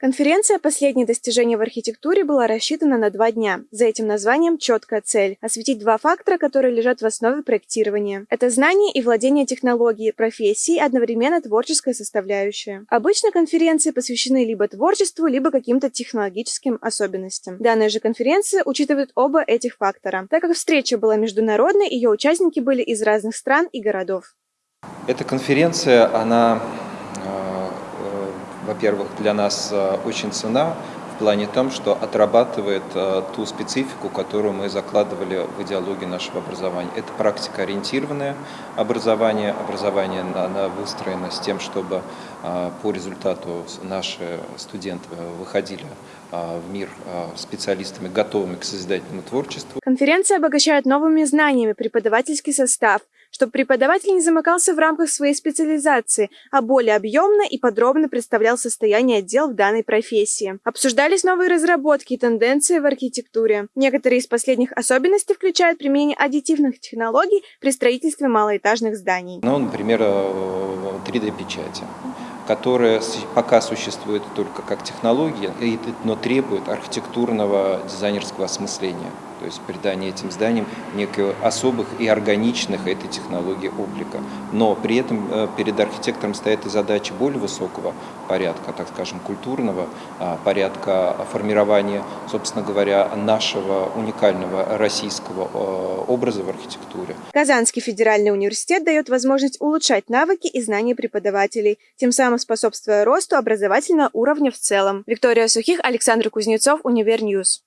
Конференция «Последние достижения в архитектуре» была рассчитана на два дня. За этим названием четкая цель – осветить два фактора, которые лежат в основе проектирования. Это знание и владение технологией, профессией, одновременно творческая составляющая. Обычно конференции посвящены либо творчеству, либо каким-то технологическим особенностям. Данная же конференция учитывает оба этих фактора. Так как встреча была международной, ее участники были из разных стран и городов. Эта конференция, она во-первых, для нас э, очень цена в плане том, что отрабатывает э, ту специфику, которую мы закладывали в идеологию нашего образования. Это практикоориентированное образование, образование оно выстроено с тем, чтобы э, по результату наши студенты выходили в мир специалистами, готовыми к созидательному творчеству. Конференция обогащает новыми знаниями преподавательский состав, чтобы преподаватель не замыкался в рамках своей специализации, а более объемно и подробно представлял состояние отдел в данной профессии. Обсуждались новые разработки и тенденции в архитектуре. Некоторые из последних особенностей включают применение аддитивных технологий при строительстве малоэтажных зданий. Ну, например, 3D-печати э, которая пока существует только как технология, но требует архитектурного дизайнерского осмысления то есть придание этим зданиям неких особых и органичных этой технологии облика. Но при этом э, перед архитектором стоят и задачи более высокого порядка, так скажем, культурного а, порядка формирования, собственно говоря, нашего уникального российского э, образа в архитектуре. Казанский федеральный университет дает возможность улучшать навыки и знания преподавателей, тем самым способствуя росту образовательного уровня в целом. Виктория Сухих, Александр Кузнецов, Univer News.